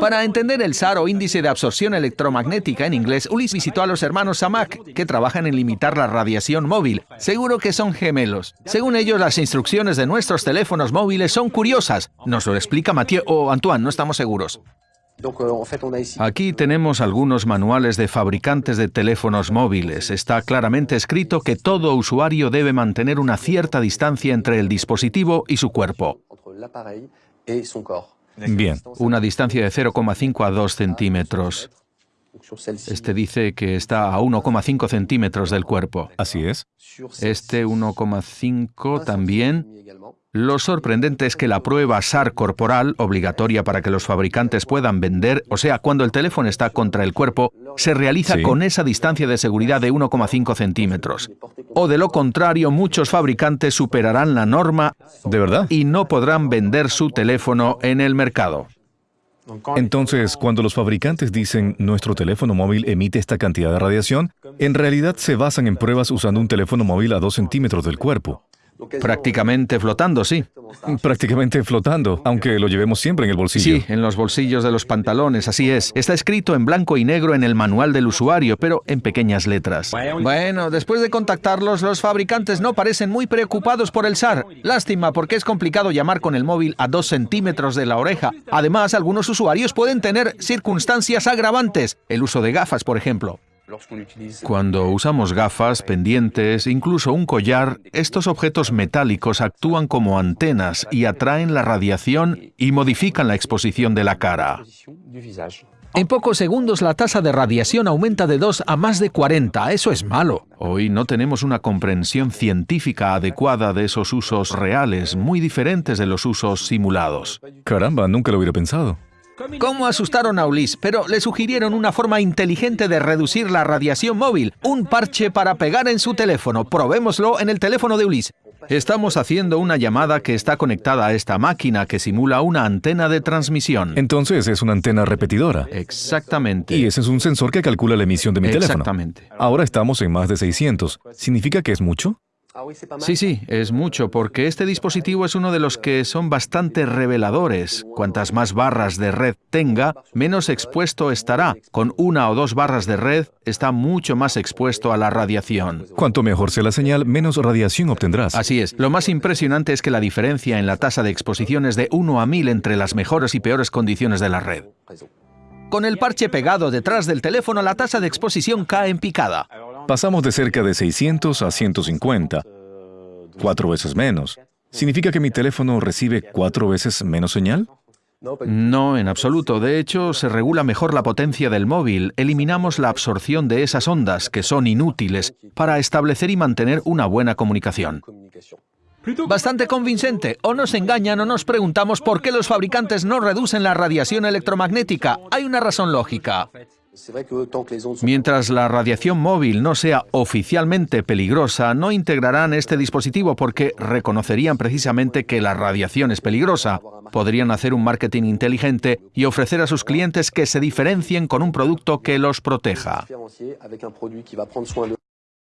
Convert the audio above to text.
Para entender el SAR o índice de absorción electromagnética en inglés, Ulis visitó a los hermanos Samak, que trabajan en limitar la radiación móvil. Seguro que son gemelos. Según ellos, las instrucciones de nuestros teléfonos móviles son curiosas. Nos lo explica Mathieu o Antoine, no estamos seguros. Aquí tenemos algunos manuales de fabricantes de teléfonos móviles. Está claramente escrito que todo usuario debe mantener una cierta distancia entre el dispositivo y su cuerpo. Bien. Una distancia de 0,5 a 2 centímetros. Este dice que está a 1,5 centímetros del cuerpo. Así es. Este 1,5 también. Lo sorprendente es que la prueba SAR corporal, obligatoria para que los fabricantes puedan vender, o sea, cuando el teléfono está contra el cuerpo, se realiza Sí. con esa distancia de seguridad de 1,5 centímetros. O de lo contrario, muchos fabricantes superarán la norma ¿De verdad? y no podrán vender su teléfono en el mercado. Entonces, cuando los fabricantes dicen nuestro teléfono móvil emite esta cantidad de radiación, en realidad se basan en pruebas usando un teléfono móvil a 2 centímetros del cuerpo. Prácticamente flotando, sí. Prácticamente flotando, aunque lo llevemos siempre en el bolsillo. Sí, en los bolsillos de los pantalones, así es. Está escrito en blanco y negro en el manual del usuario, pero en pequeñas letras. Bueno, después de contactarlos, los fabricantes no parecen muy preocupados por el SAR. Lástima, porque es complicado llamar con el móvil a dos centímetros de la oreja. Además, algunos usuarios pueden tener circunstancias agravantes, el uso de gafas, por ejemplo. Cuando usamos gafas, pendientes, incluso un collar, estos objetos metálicos actúan como antenas y atraen la radiación y modifican la exposición de la cara. En pocos segundos la tasa de radiación aumenta de 2 a más de 40. Eso es malo. Hoy no tenemos una comprensión científica adecuada de esos usos reales, muy diferentes de los usos simulados. Caramba, nunca lo hubiera pensado. ¿Cómo asustaron a Ulis? Pero le sugirieron una forma inteligente de reducir la radiación móvil, un parche para pegar en su teléfono. Probémoslo en el teléfono de Ulis. Estamos haciendo una llamada que está conectada a esta máquina que simula una antena de transmisión. Entonces es una antena repetidora. Exactamente. Y ese es un sensor que calcula la emisión de mi teléfono. Exactamente. Ahora estamos en más de 600. ¿Significa que es mucho? Sí, sí, es mucho, porque este dispositivo es uno de los que son bastante reveladores. Cuantas más barras de red tenga, menos expuesto estará. Con una o dos barras de red, está mucho más expuesto a la radiación. Cuanto mejor sea la señal, menos radiación obtendrás. Así es. Lo más impresionante es que la diferencia en la tasa de exposición es de 1 a 1000 entre las mejores y peores condiciones de la red. Con el parche pegado detrás del teléfono, la tasa de exposición cae en picada. Pasamos de cerca de 600 a 150. Cuatro veces menos. ¿Significa que mi teléfono recibe cuatro veces menos señal? No, en absoluto. De hecho, se regula mejor la potencia del móvil. Eliminamos la absorción de esas ondas, que son inútiles, para establecer y mantener una buena comunicación. Bastante convincente. O nos engañan o nos preguntamos por qué los fabricantes no reducen la radiación electromagnética. Hay una razón lógica. Mientras la radiación móvil no sea oficialmente peligrosa, no integrarán este dispositivo porque reconocerían precisamente que la radiación es peligrosa. Podrían hacer un marketing inteligente y ofrecer a sus clientes que se diferencien con un producto que los proteja.